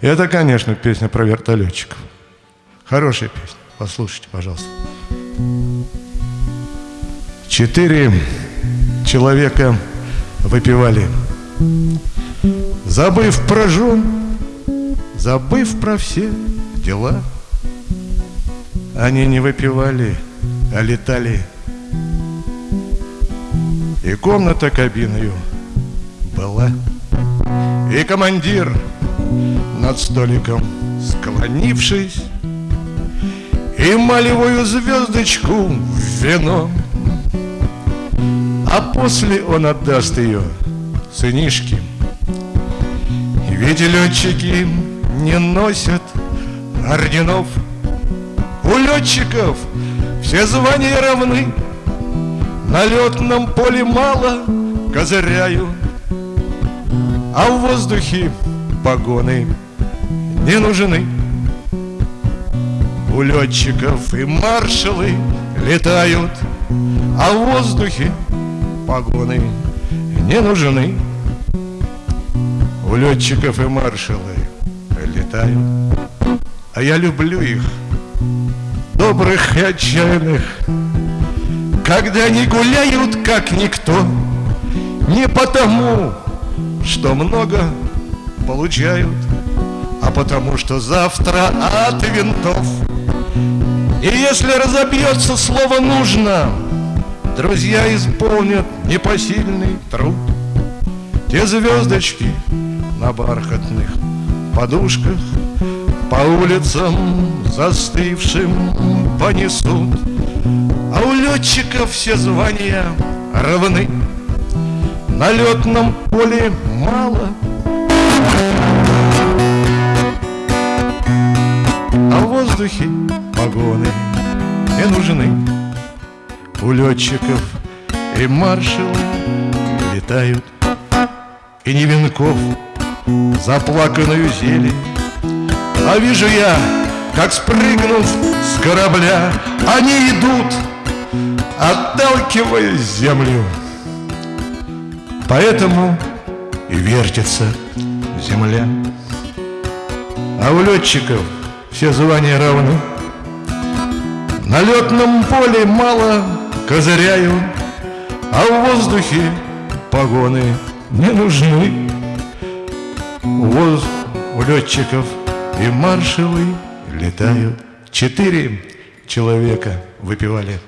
Это, конечно, песня про вертолетчиков. Хорошая песня. Послушайте, пожалуйста. Четыре человека выпивали, забыв про жен, забыв про все дела. Они не выпивали, а летали. И комната кабиною была. И командир над столиком склонившись И малевую звездочку в вино. А после он отдаст ее сынишке. Ведь летчики не носят орденов. У летчиков все звания равны. На летном поле мало козыряют А в воздухе погоны не нужны. У летчиков и маршалы летают А в воздухе погоны не нужны. У летчиков и маршалы летают А я люблю их, добрых и отчаянных. Когда они гуляют, как никто Не потому, что много получают а потому что завтра от винтов. И если разобьется слово «нужно», Друзья исполнят непосильный труд. Те звездочки на бархатных подушках По улицам застывшим понесут, А у летчиков все звания равны. На летном поле мало воздухе погоны. Не нужны У летчиков и маршалы летают И не венков заплаканную зелень. А вижу я, как спрыгнув с корабля Они идут, отталкивая землю. Поэтому и вертится земля. А у летчиков – все звания равны. На летном поле мало козыряю, А в воздухе погоны не нужны. Воз... У летчиков и маршалы летают. Четыре человека выпивали